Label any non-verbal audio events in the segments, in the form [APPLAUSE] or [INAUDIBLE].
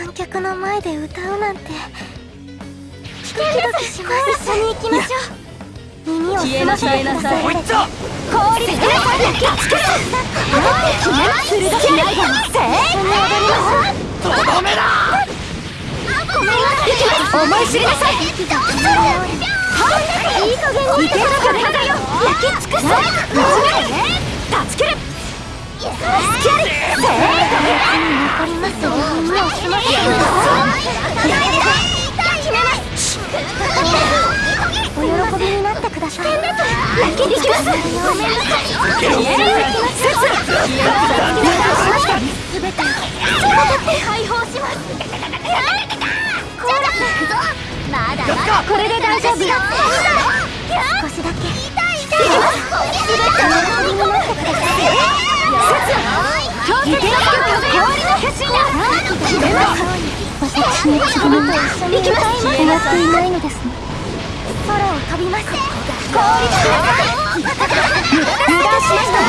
観客の前で歌うなんてドキドキします。一緒に行きましょう。耳を消えなさい。なさい氷で消えます鋭きないがせ一緒に踊りましょうとどめだ思い知りなさいいい加減にいけるかねだよ。焼き尽くせぶちめる断ち切るスキャリせ残りますよ耳を澄ませてくだお喜びになってください焼きにきますごめんなさい消える説消えなさいすべて解放しますコーラスまだまだこれで大丈夫少しだけ痛い痛いすべてお喜びになってください強制力氷のます私の力と一緒に歌います消えなさいないのです空を飛びます氷が油断しました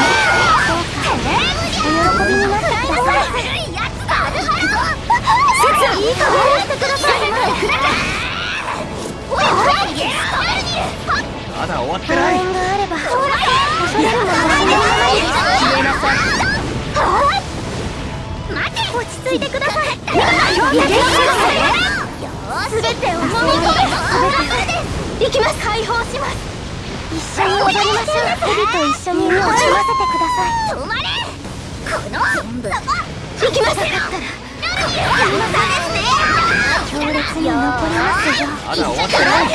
お喜びになってくだ終わってない。落ち着いてください強制力すべてを飲み込め行きます解放します一緒に踊りましょうヘビと一緒に身をませてください止まれこの全部行きます強烈に残りますよまだ終わってない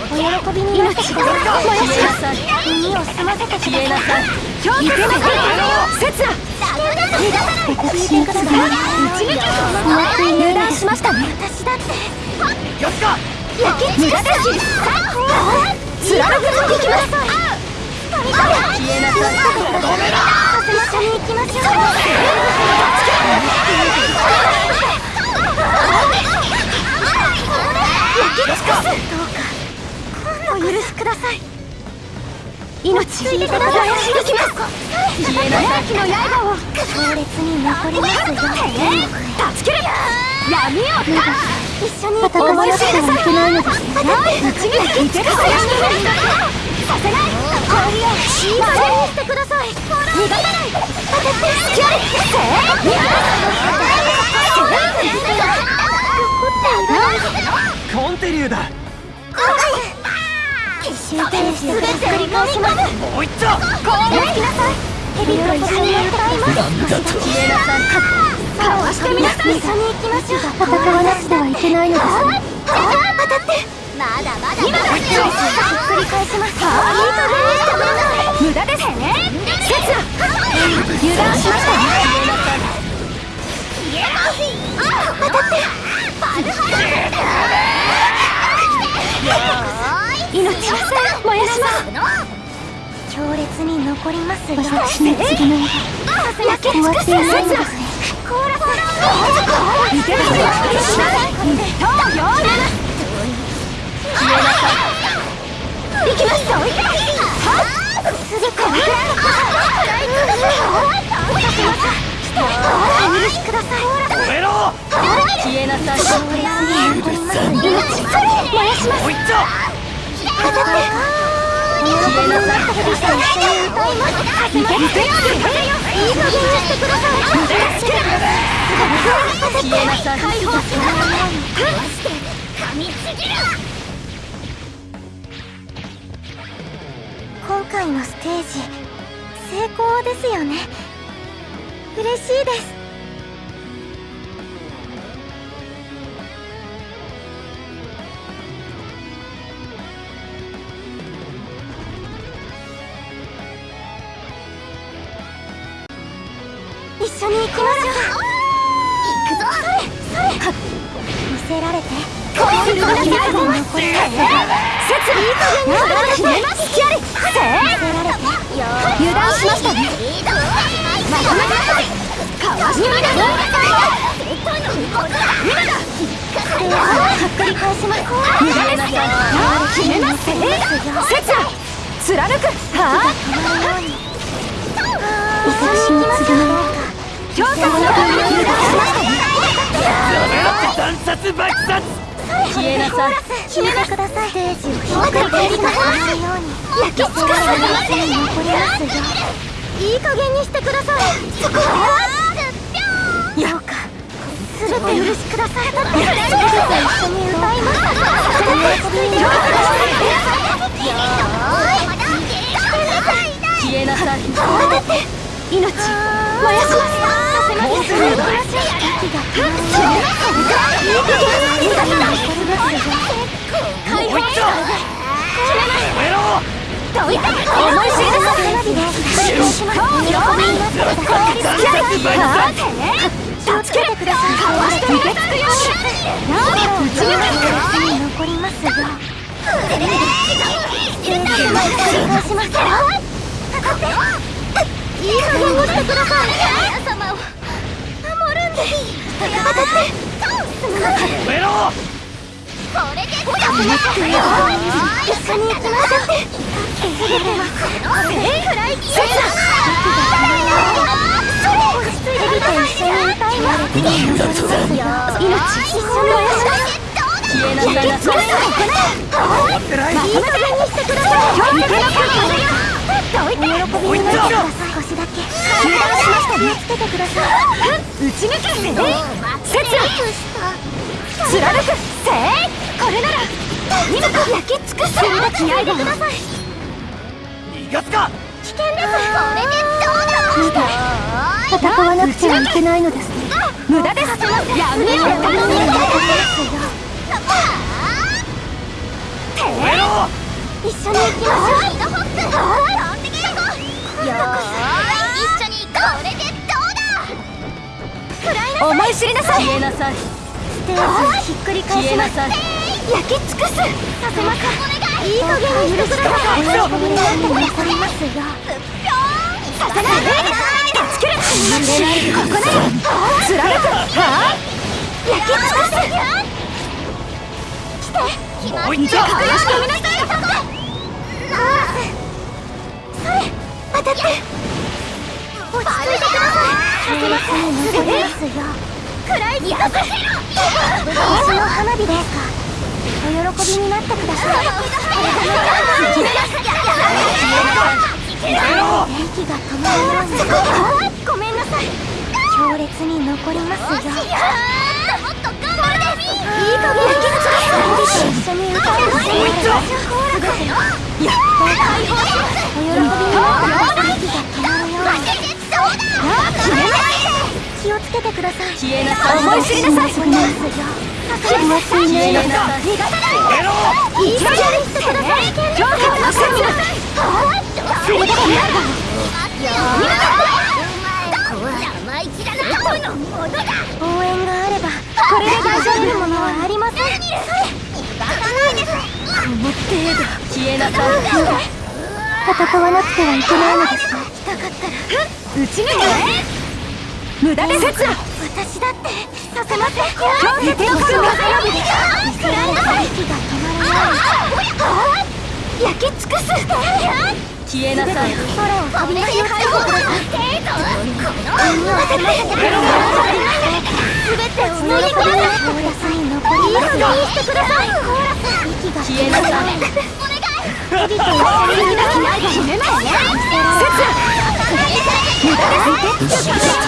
お喜びになってください。消えなさい耳を澄ませてください消えなさい強制力説だ私にください油断しましたね私だってよっか焼き尽くせ貫くぞ行きます消えなさい一緒に行きましょうお許しください命ついてください行きます消えの刃を強烈に残りますよ断ち切る闇を一緒に思い知りなさいないのですささせない氷をにしてくだ。さい逃がさないスキャリコンテリューだ集中して繰り返します。もう一丁。氷をきなさい。ヘビと一緒に歌います消えなさいかわしてみなさい一緒に行きましょう。戦わなくてはいけないのです当たって。まだまだ今だ。ひっくり返します。いい加減にしてください無駄です。ね説だ油断しましたね当たって命は燃やします強烈に残りますよ私の次の焼き尽くせ説だコーラ燃やします今回のステージ成功ですよね。嬉しいです。一緒に行きましょう行くぞ見せられてこうするだけ最後の残ります説いい加減に決めますキャリせ見せられてよ。油断しましたねまとめなさいかわしてみなさい今だひっくり返します無駄ですよ決めます説だ貫くは一緒に行きましょうの断殺爆殺消えなさい。消えなください。かう焼きか残りますい。い加減にしてください。そこはかすべて。許しくださって一緒に歌い。また慌てて命燃やしますいい加減に残りますよ解放もう一丁やめろどいて思い知りなさい花火で失礼してください。気をつけてくださいかわして受け付くようになお打ち抜かに残りますよステージを繰り返しますいい加減にしてください皆様を守るんで当たってすまなかったやめろ！これで一緒に行きましょう全てはこれくらい消えな落ち着いてきて一緒に歌います命一緒に燃やします消えなさいなさい終わってないいい加減にしてくださいいけなかったどいてお喜びになってください少しだけ油断しました気をつけてください打ち抜けせい切貫くこれなら。今か焼き尽くす。それだけやいてください逃がすか。危険です。これでどうだ戦わなくてはいけないのです。ね無駄です。やめろ頼みますよやめろ一緒に行きましょう。飛んでけよよー一緒にこれでどうだ思い。知りなさいひっくり返します。焼き尽くす。させませんい。い加減にして。くださいお喜びになって。残りますよさせない助けるここなら貫くは焼き尽くす。来て。もうしてみなさい。それ当たって落ち着いてください。させますよくらいにさせろ私の花火ですかお喜びになってくださいやめろ息が止まりますごめんなさい強烈に残りますよもっと頑張るいい加減にして一緒に歌いましょうもう一丁や解放しますお喜びになってください息が止まるように気をつけてください消えなさい思い知りなさい残りますよ気持ちいいね消えないやめろいい加減にしてください強化をしてみなさいそれだけ応援があればこれで。大丈夫なものはありませんこの程度消えなさい戦わなくてはいけないので。すね来たかったら打ち抜け無駄です私だってさせません強制的息が止まらな。い焼き尽くす消えなさい。空を飛び出し解放ください。すべてを乗り越えなさい。残りいい加減にしてください息が消えな。さいヘビと一緒に抱きな。いで決めますね無駄です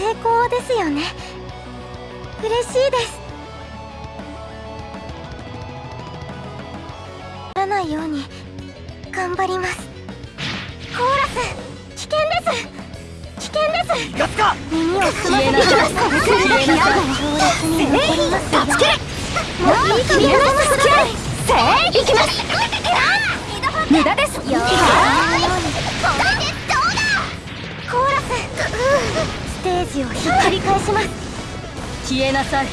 成功ですよね。嬉しいです。ならないように頑張ります。コーラス危険です。危険です。耳を澄ませてきますこれで消えなさい強烈に残ります。よ助けもういい加減にしてください。せい行きます無駄ですよースステージをひっくり返します。消えなさい。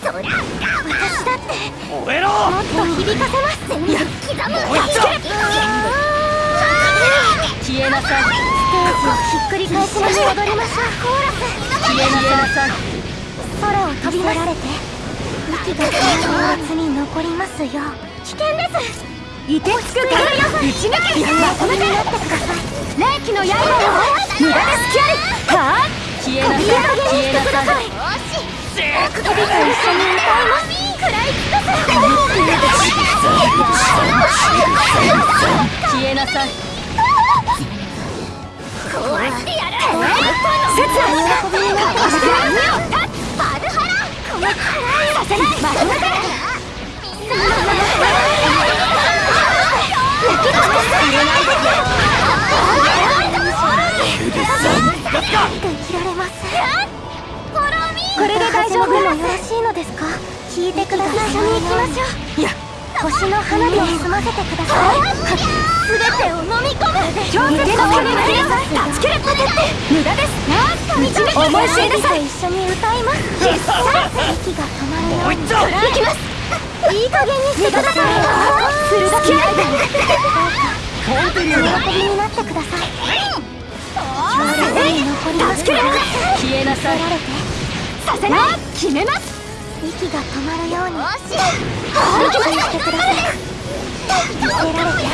そら私だって燃えろ！もっと響かせます。全力刻む消えなさい。ステージをひっくり返しましょう。踊りましょう。コーラス消えなさい。空を飛びられて息が止まる列に残りますよ。危険ですいてつくから打ち抜けまとめてなってください霊気の刃を無駄で隙ありはあ消えなさい消えなさい首と一緒に歌います食らい消えなさいこうやってやる節喜びになってくださいバルハラこの辛いさせないまとめてできられますこれで大丈夫もよろしいのですか？聞いてください。一緒に行きましょういや星の花火を済ませてくださいすべてを飲み込む。強敵の手になりなさい断ち切れ無駄です思い知りなさい一緒に歌います。息が止まるように行きますいい加減にしてください鋭き刃本当に喜びになってください強烈に残ります消えなさいられてさせない決めます息が止まるように行きますしてください。見せられて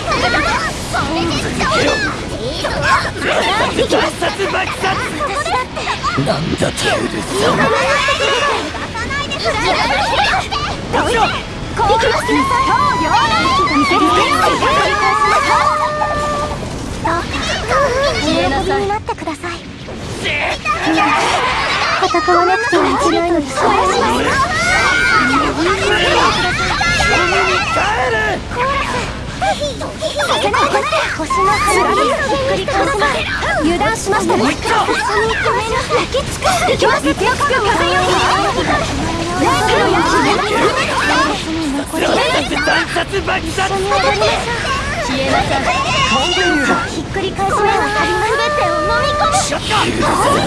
爆殺爆殺。私だってなんだとどうよ行きますどうか喜びになってください [LAUGHS] 戦わなくてはいけないのです帰れ星の花火をひっくり返します油断しましたね一緒に行きましょう焼き尽くす行きます行きます断殺爆殺消えなさいひっくり返します全てを飲み込むショット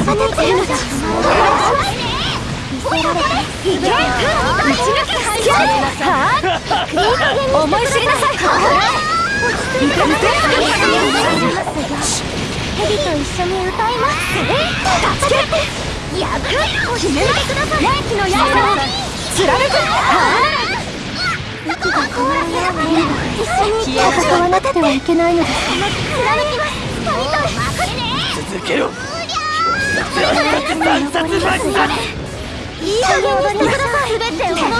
その全部が見せられていけ打ち抜け消えなさい思い知りなさいいけいヘビと一緒に歌いますやぶ決めてください霊気の刃を貫く息が止まるように一緒い戦わなくてはいけないのです貫きます神と続けろ断殺爆殺いい加減にしてください。全てを飲み込む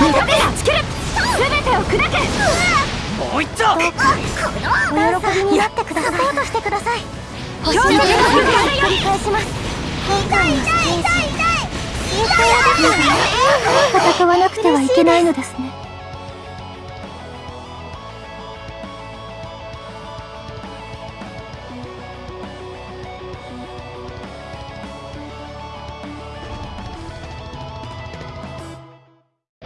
無駄で断ち切れ全てを砕けもう一丁お喜びになってくださいサポートしてください星の返します戦わなくてはいけないのですね